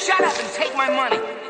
Shut up and take my money.